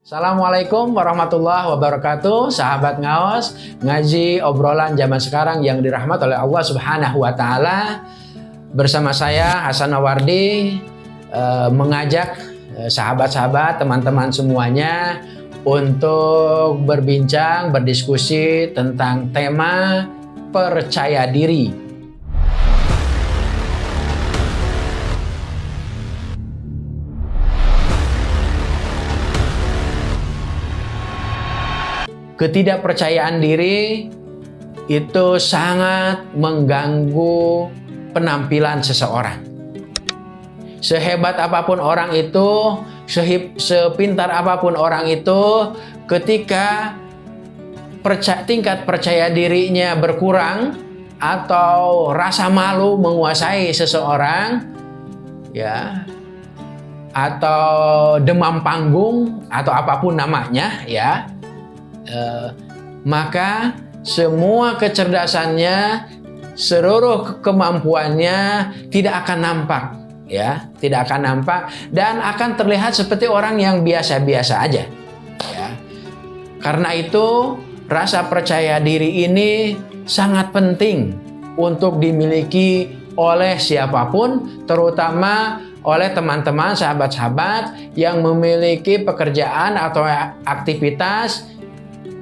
Assalamualaikum warahmatullahi wabarakatuh. Sahabat ngaos Ngaji obrolan zaman sekarang yang dirahmat oleh Allah subhanahu wa ta'ala. Bersama saya Hasan Awardi eh, Mengajak eh, sahabat-sahabat teman-teman semuanya Untuk berbincang, berdiskusi tentang tema percaya diri ketidakpercayaan diri itu sangat mengganggu penampilan seseorang. Sehebat apa pun orang itu, sehip, sepintar apa pun orang itu, ketika perca tingkat percaya dirinya berkurang atau rasa malu menguasai seseorang, ya, atau demam panggung atau apa pun namanya, ya, Eh, maka semua kecerdasannya, seluruh kemampuannya tidak akan nampak, ya, tidak akan nampak dan akan terlihat seperti orang yang biasa-biasa aja, ya. Karena itu rasa percaya diri ini sangat penting untuk dimiliki oleh siapa pun, terutama oleh teman-teman sahabat-sahabat yang memiliki pekerjaan atau aktivitas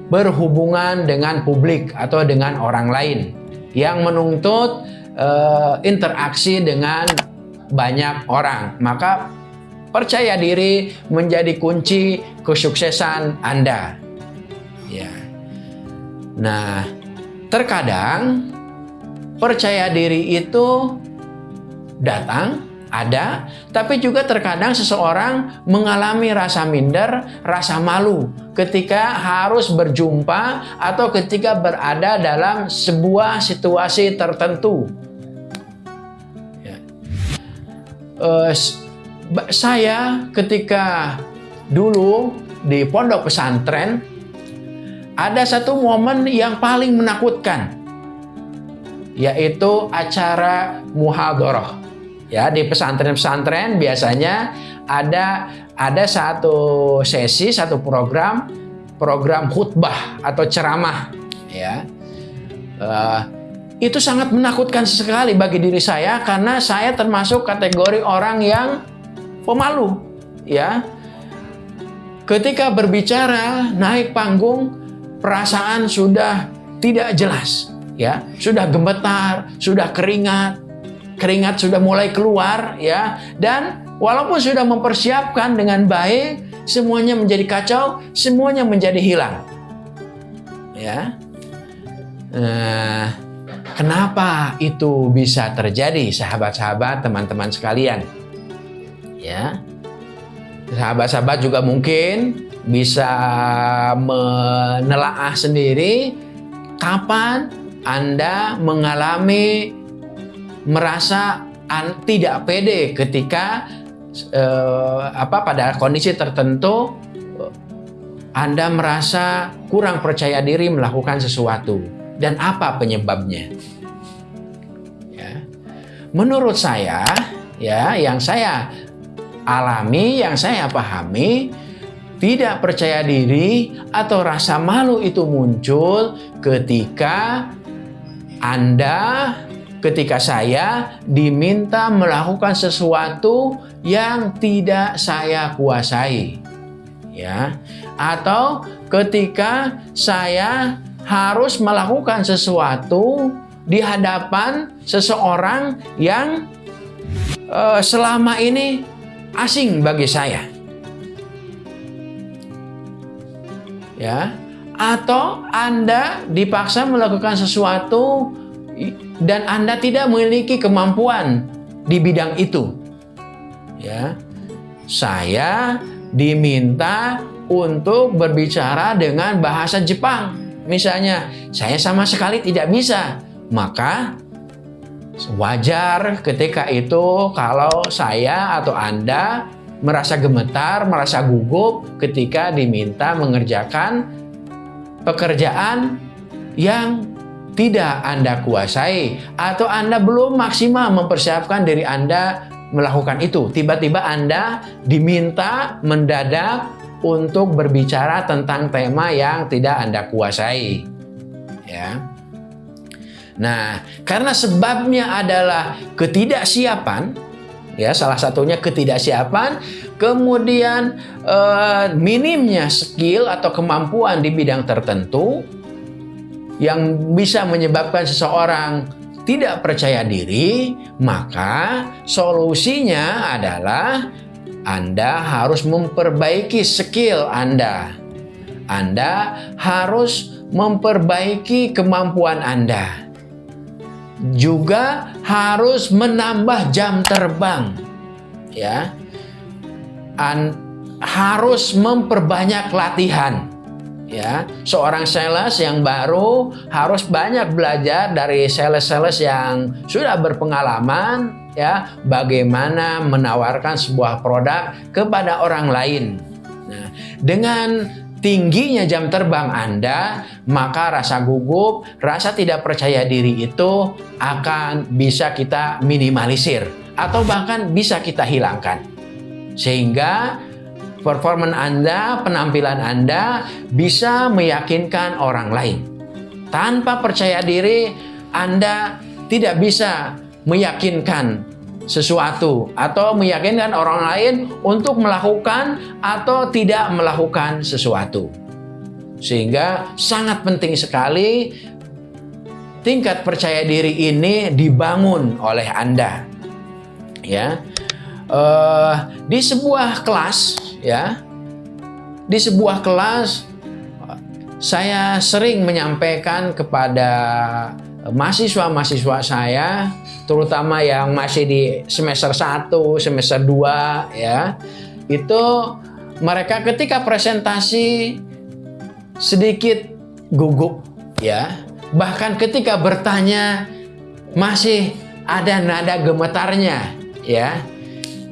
berhubungan dengan publik atau dengan orang lain yang menuntut uh, interaksi dengan banyak orang. Maka percaya diri menjadi kunci kesuksesan Anda. Ya. Nah, terkadang percaya diri itu datang ada, tapi juga terkadang seseorang mengalami rasa minder, rasa malu ketika harus berjumpa atau ketika berada dalam sebuah situasi tertentu. Ya. Uh, saya ketika dulu di pondok pesantren ada satu momen yang paling menakutkan yaitu acara muhadharah Ya, di pesantren-pesantren biasanya ada ada satu sesi, satu program program khutbah atau ceramah ya. Uh, itu sangat menakutkan sekali bagi diri saya karena saya termasuk kategori orang yang pemalu ya. Ketika berbicara naik panggung perasaan sudah tidak jelas ya, sudah gemetar, sudah keringat, keringat sudah mulai keluar ya. Dan walaupun sudah mempersiapkan dengan baik semuanya menjadi kacau semuanya menjadi hilang ya. Nah, kenapa itu bisa terjadi sahabat-sahabat teman-teman sekalian? Ya. Sahabat-sahabat juga mungkin bisa menelaah sendiri kapan Anda mengalami merasa tidak pede ketika eh, apa pada kondisi tertentu Anda merasa kurang percaya diri melakukan sesuatu dan apa penyebabnya? Ya. Menurut saya, ya yang saya alami, yang saya pahami, tidak percaya diri atau rasa malu itu muncul ketika Anda ketika saya diminta melakukan sesuatu yang tidak saya kuasai. Ya. Atau ketika saya harus melakukan sesuatu di hadapan seseorang yang uh, selama ini asing bagi saya. Ya. Atau Anda dipaksa melakukan sesuatu dan Anda tidak memiliki kemampuan di bidang itu. Ya. Saya diminta untuk berbicara dengan bahasa Jepang. Misalnya, saya sama sekali tidak bisa. Maka wajar ketika itu kalau saya atau Anda merasa gemetar, merasa gugup ketika diminta mengerjakan pekerjaan yang tidak Anda kuasai atau Anda belum maksimal mempersiapkan diri Anda melakukan itu. Tiba-tiba Anda diminta mendadak untuk berbicara tentang tema yang tidak Anda kuasai. Ya. Nah, karena sebabnya adalah ketidaksiapan, ya salah satunya ketidaksiapan, kemudian eh, minimnya skill atau kemampuan di bidang tertentu yang bisa menyebabkan seseorang tidak percaya diri, maka solusinya adalah Anda harus memperbaiki skill Anda. Anda harus memperbaiki kemampuan Anda. Juga harus menambah jam terbang ya. An harus memperbanyak latihan ya seorang sales yang baru harus banyak belajar dari sales-sales yang sudah berpengalaman ya bagaimana menawarkan sebuah produk kepada orang lain nah dengan tingginya jam terbang Anda, maka rasa gugup, rasa tidak percaya diri itu akan bisa kita minimalisir atau bahkan bisa kita hilangkan. Sehingga performan Anda, penampilan Anda bisa meyakinkan orang lain. Tanpa percaya diri, Anda tidak bisa meyakinkan sesuatu atau meyakinkan orang lain untuk melakukan atau tidak melakukan sesuatu. Sehingga sangat penting sekali tingkat percaya diri ini dibangun oleh Anda. Ya. Uh, di sebuah kelas ya. Di sebuah kelas saya sering menyampaikan kepada mahasiswa-mahasiswa saya terutama yang masih di semester 1, semester 2 ya. Itu mereka ketika presentasi sedikit gugup ya. Bahkan ketika bertanya masih ada nada gemetarnya ya.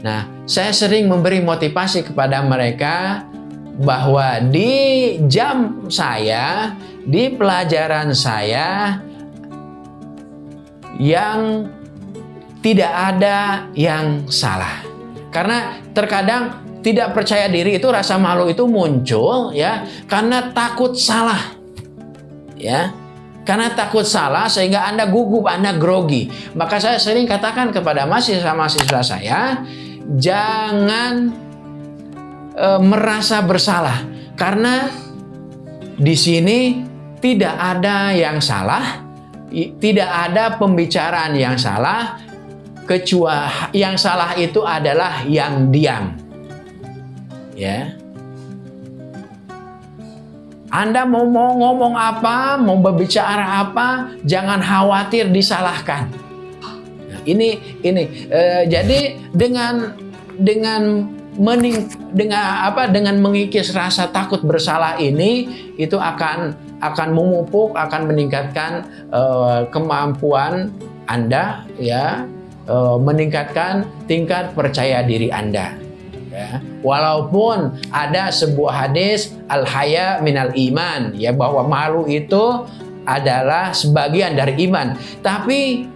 Nah, saya sering memberi motivasi kepada mereka bahwa di jam saya, di pelajaran saya yang tidak ada yang salah. Karena terkadang tidak percaya diri itu rasa malu itu muncul ya karena takut salah. Ya. Karena takut salah sehingga Anda gugup, Anda grogi. Maka saya sering katakan kepada mahasiswa-mahasiswa saya, jangan e, merasa bersalah karena di sini tidak ada yang salah, tidak ada pembicaraan yang salah, kecuali yang salah itu adalah yang diam. Ya. Anda mau, mau ngomong apa, mau berbicara apa, jangan khawatir disalahkan. Ini ini eh, jadi dengan dengan mening, dengan apa dengan mengikis rasa takut bersalah ini itu akan akan memupuk akan meningkatkan eh, kemampuan Anda ya uh, meningkatkan tingkat percaya diri Anda. Ya. Walaupun ada sebuah hadis al-haya minal iman ya bahwa malu itu adalah sebagian dari iman. Tapi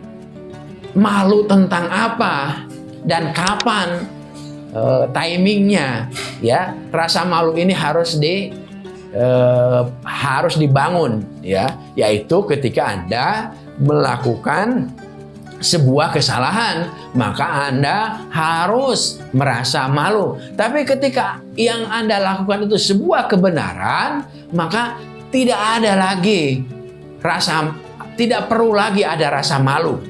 malu tentang apa dan kapan uh, timingnya ya rasa malu ini harus di uh, harus dibangun ya yaitu ketika Anda melakukan sebuah kesalahan, maka Anda harus merasa malu. Tapi ketika yang Anda lakukan itu sebuah kebenaran, maka tidak ada lagi rasa tidak perlu lagi ada rasa malu.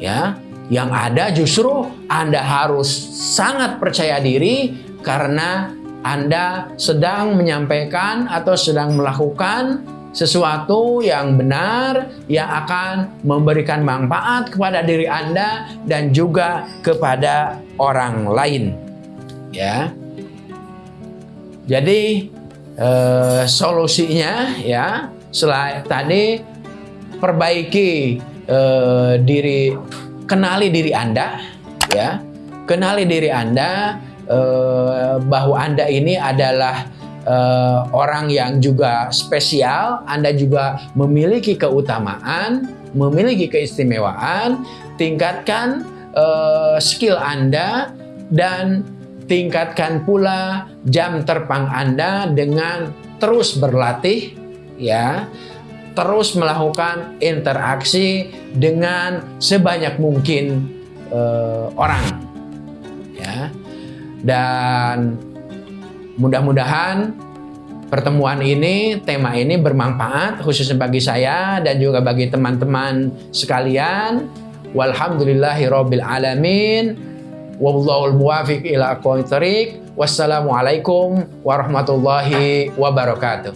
Ya, yang ada justru Anda harus sangat percaya diri karena Anda sedang menyampaikan atau sedang melakukan sesuatu yang benar yang akan memberikan manfaat kepada diri Anda dan juga kepada orang lain. Ya. Jadi eh, solusinya ya selain tadi perbaiki eh, diri kenali diri Anda ya. Kenali diri Anda eh, bahwa Anda ini adalah uh, orang yang juga spesial, Anda juga memiliki keutamaan, memiliki keistimewaan, tingkatkan uh, skill Anda dan tingkatkan pula jam terbang Anda dengan terus berlatih ya terus melakukan interaksi dengan sebanyak mungkin uh, orang ya dan mudah-mudahan pertemuan ini tema ini bermanfaat khususnya bagi saya dan juga bagi teman-teman sekalian walhamdulillahirabbil alamin Wallahul muwafiq ila aqwamit. Wassalamualaikum warahmatullahi wabarakatuh.